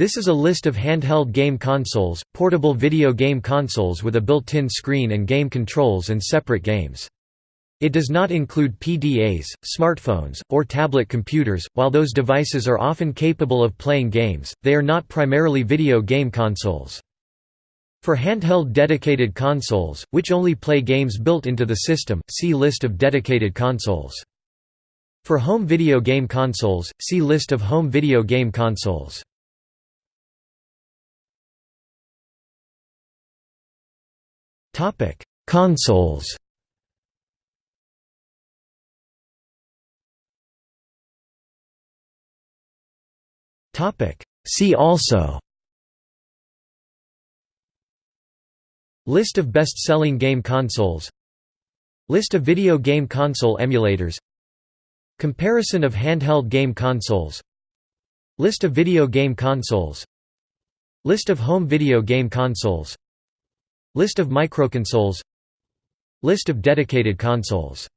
This is a list of handheld game consoles, portable video game consoles with a built-in screen and game controls and separate games. It does not include PDAs, smartphones, or tablet computers. While those devices are often capable of playing games, they are not primarily video game consoles. For handheld dedicated consoles, which only play games built into the system, see List of dedicated consoles. For home video game consoles, see List of home video game consoles. Consoles. Topic: See also. List of best-selling game consoles. List of video game console emulators. Comparison of handheld game consoles. List of video game consoles. List of home video game consoles List of microconsoles. List of dedicated consoles